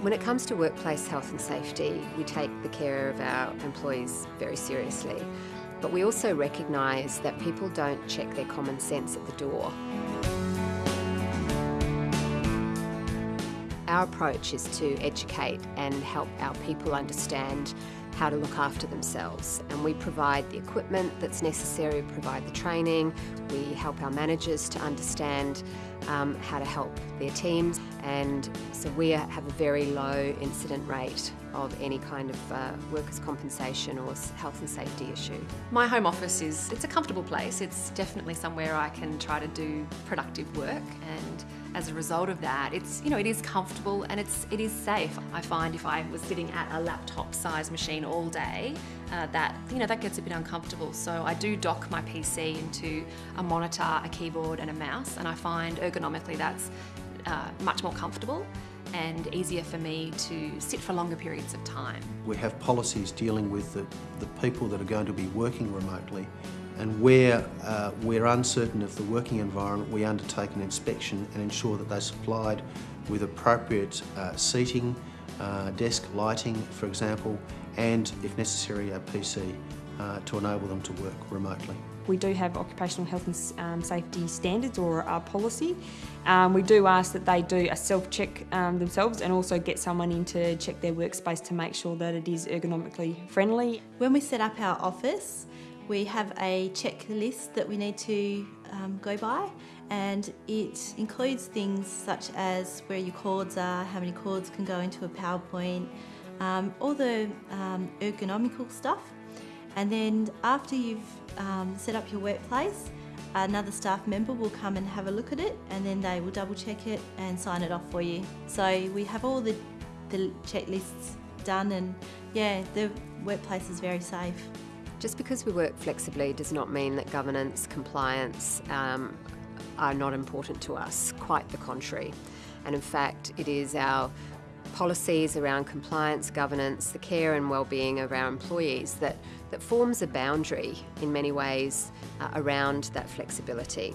When it comes to workplace health and safety, we take the care of our employees very seriously. But we also recognise that people don't check their common sense at the door. Our approach is to educate and help our people understand how to look after themselves. And we provide the equipment that's necessary, provide the training, we help our managers to understand um, how to help their teams. And so we have a very low incident rate of any kind of uh, workers' compensation or health and safety issue. My home office is it's a comfortable place. It's definitely somewhere I can try to do productive work and as a result of that, it's you know it is comfortable and it's it is safe. I find if I was sitting at a laptop size machine all day, uh, that you know that gets a bit uncomfortable. So I do dock my PC into a monitor, a keyboard, and a mouse, and I find ergonomically that's uh, much more comfortable and easier for me to sit for longer periods of time. We have policies dealing with the, the people that are going to be working remotely and where uh, we're uncertain of the working environment, we undertake an inspection and ensure that they're supplied with appropriate uh, seating, uh, desk lighting, for example, and if necessary, a PC uh, to enable them to work remotely. We do have occupational health and um, safety standards or our policy. Um, we do ask that they do a self-check um, themselves and also get someone in to check their workspace to make sure that it is ergonomically friendly. When we set up our office, we have a checklist that we need to um, go by and it includes things such as where your cords are, how many cords can go into a PowerPoint, um, all the um, ergonomical stuff. And then after you've um, set up your workplace, another staff member will come and have a look at it and then they will double check it and sign it off for you. So we have all the, the checklists done and yeah, the workplace is very safe. Just because we work flexibly does not mean that governance, compliance um, are not important to us, quite the contrary. And in fact, it is our policies around compliance, governance, the care and well-being of our employees that, that forms a boundary in many ways uh, around that flexibility.